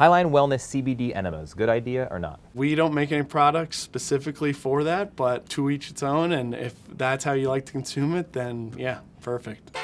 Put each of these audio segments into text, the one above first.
Highline Wellness CBD enemas, good idea or not? We don't make any products specifically for that, but to each its own. And if that's how you like to consume it, then yeah, perfect.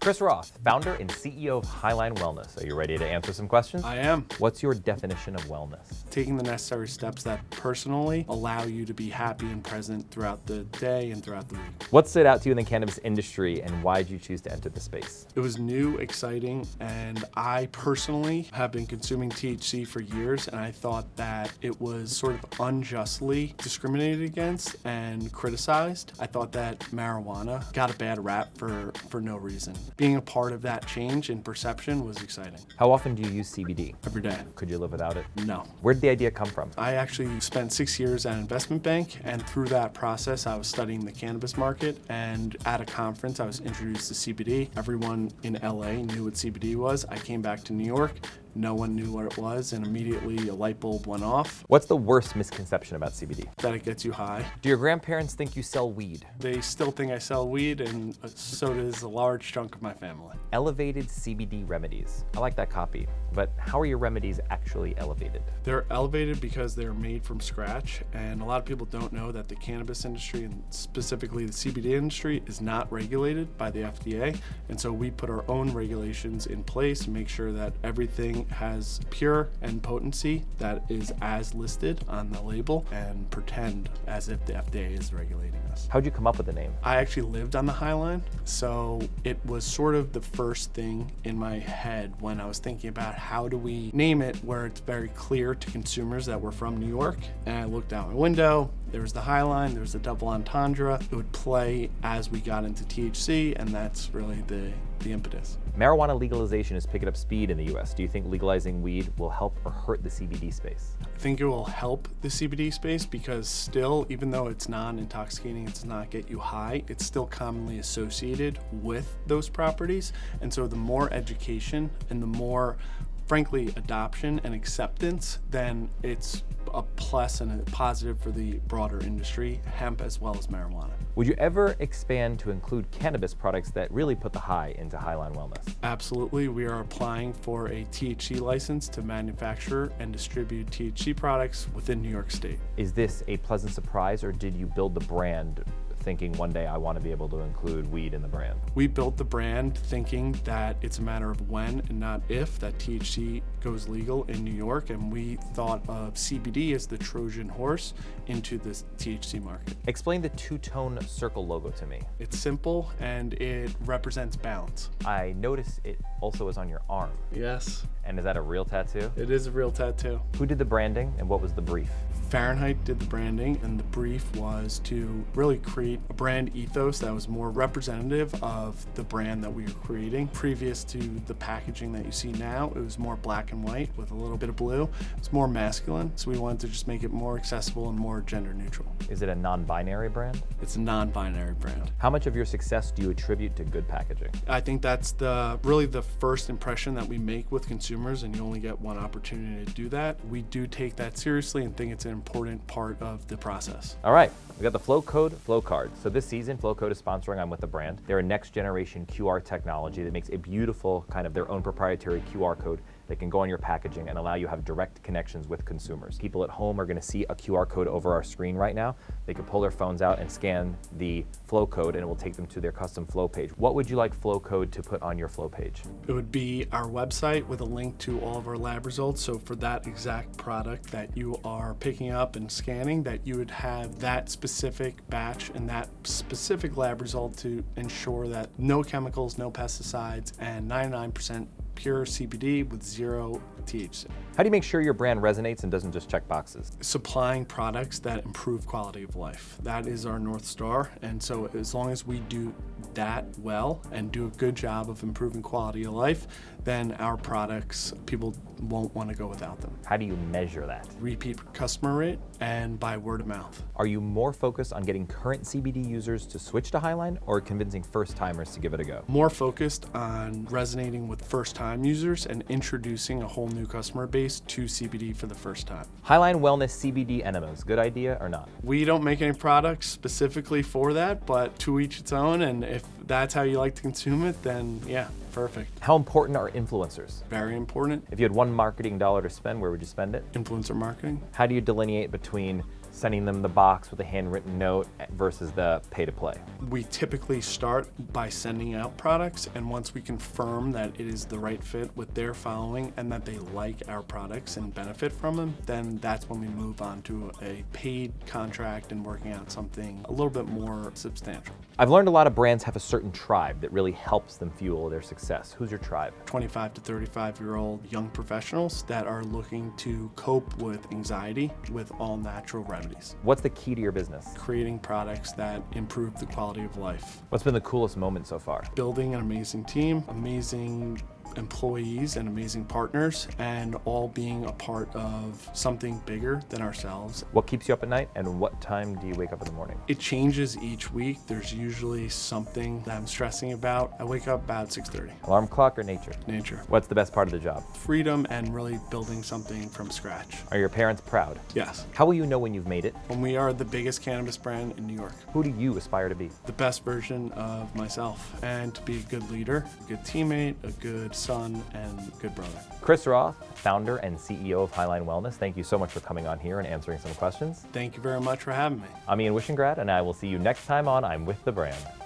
Chris Roth, founder and CEO of Highline Wellness. Are you ready to answer some questions? I am. What's your definition of wellness? Taking the necessary steps that personally allow you to be happy and present throughout the day and throughout the week. What stood out to you in the cannabis industry and why did you choose to enter the space? It was new, exciting, and I personally have been consuming THC for years and I thought that it was sort of unjustly discriminated against and criticized. I thought that marijuana got a bad rap for, for no reason being a part of that change in perception was exciting. How often do you use CBD? Every day. Could you live without it? No. Where did the idea come from? I actually spent six years at an investment bank and through that process I was studying the cannabis market and at a conference I was introduced to CBD. Everyone in LA knew what CBD was. I came back to New York no one knew what it was, and immediately a light bulb went off. What's the worst misconception about CBD? That it gets you high. Do your grandparents think you sell weed? They still think I sell weed, and uh, so does a large chunk of my family. Elevated CBD remedies. I like that copy, but how are your remedies actually elevated? They're elevated because they're made from scratch, and a lot of people don't know that the cannabis industry, and specifically the CBD industry, is not regulated by the FDA, and so we put our own regulations in place to make sure that everything has pure and potency that is as listed on the label and pretend as if the FDA is regulating us. How'd you come up with the name? I actually lived on the Highline, so it was sort of the first thing in my head when I was thinking about how do we name it where it's very clear to consumers that we're from New York. And I looked out my window, there was the Highline, there was the double entendre. It would play as we got into THC, and that's really the, the impetus. Marijuana legalization is picking up speed in the US. Do you think legalizing weed will help or hurt the CBD space? I think it will help the CBD space because still, even though it's non-intoxicating, it does not get you high, it's still commonly associated with those properties. And so the more education and the more frankly, adoption and acceptance, then it's a plus and a positive for the broader industry, hemp as well as marijuana. Would you ever expand to include cannabis products that really put the high into Highline Wellness? Absolutely. We are applying for a THC license to manufacture and distribute THC products within New York State. Is this a pleasant surprise or did you build the brand thinking one day I want to be able to include weed in the brand? We built the brand thinking that it's a matter of when and not if that THC goes legal in New York, and we thought of CBD as the Trojan horse into the THC market. Explain the two-tone circle logo to me. It's simple and it represents balance. I notice it also is on your arm. Yes. And is that a real tattoo? It is a real tattoo. Who did the branding and what was the brief? Fahrenheit did the branding and the brief was to really create a brand ethos that was more representative of the brand that we were creating. Previous to the packaging that you see now, it was more black and white with a little bit of blue. It's more masculine, so we wanted to just make it more accessible and more gender neutral. Is it a non-binary brand? It's a non-binary brand. How much of your success do you attribute to good packaging? I think that's the really the first impression that we make with consumers and you only get one opportunity to do that. We do take that seriously and think it's an important part of the process. All right, we got the Flowcode Flow Card. So this season, Flowcode is sponsoring I'm With The Brand. They're a next generation QR technology that makes a beautiful kind of their own proprietary QR code they can go on your packaging and allow you to have direct connections with consumers. People at home are gonna see a QR code over our screen right now. They can pull their phones out and scan the Flowcode and it will take them to their custom flow page. What would you like Flowcode to put on your flow page? It would be our website with a link to all of our lab results. So for that exact product that you are picking up and scanning, that you would have that specific batch and that specific lab result to ensure that no chemicals, no pesticides, and 99% pure CBD with zero THC. How do you make sure your brand resonates and doesn't just check boxes? Supplying products that improve quality of life. That is our North Star. And so as long as we do that well and do a good job of improving quality of life, then our products, people won't want to go without them. How do you measure that? Repeat customer rate and by word of mouth. Are you more focused on getting current CBD users to switch to Highline or convincing first timers to give it a go? More focused on resonating with first time users and introducing a whole new customer base to CBD for the first time. Highline Wellness CBD enemas, good idea or not? We don't make any products specifically for that, but to each its own. And if that's how you like to consume it, then yeah, perfect. How important are influencers? Very important. If you had one marketing dollar to spend, where would you spend it? Influencer marketing. How do you delineate between sending them the box with a handwritten note versus the pay to play? We typically start by sending out products, and once we confirm that it is the right fit with their following and that they like our products and benefit from them, then that's when we move on to a paid contract and working out something a little bit more substantial. I've learned a lot of brands have a certain tribe that really helps them fuel their success. Who's your tribe? 25 to 35 year old young professionals that are looking to cope with anxiety with all natural remedies. What's the key to your business? Creating products that improve the quality of life. What's been the coolest moment so far? Building an amazing team, amazing employees and amazing partners and all being a part of something bigger than ourselves. What keeps you up at night and what time do you wake up in the morning? It changes each week. There's usually something that I'm stressing about. I wake up about 6.30. Alarm clock or nature? Nature. What's the best part of the job? Freedom and really building something from scratch. Are your parents proud? Yes. How will you know when you've made it? When we are the biggest cannabis brand in New York. Who do you aspire to be? The best version of myself and to be a good leader, a good teammate, a good son, and good brother. Chris Roth, founder and CEO of Highline Wellness, thank you so much for coming on here and answering some questions. Thank you very much for having me. I'm Ian Wishingrad, and I will see you next time on I'm With the Brand.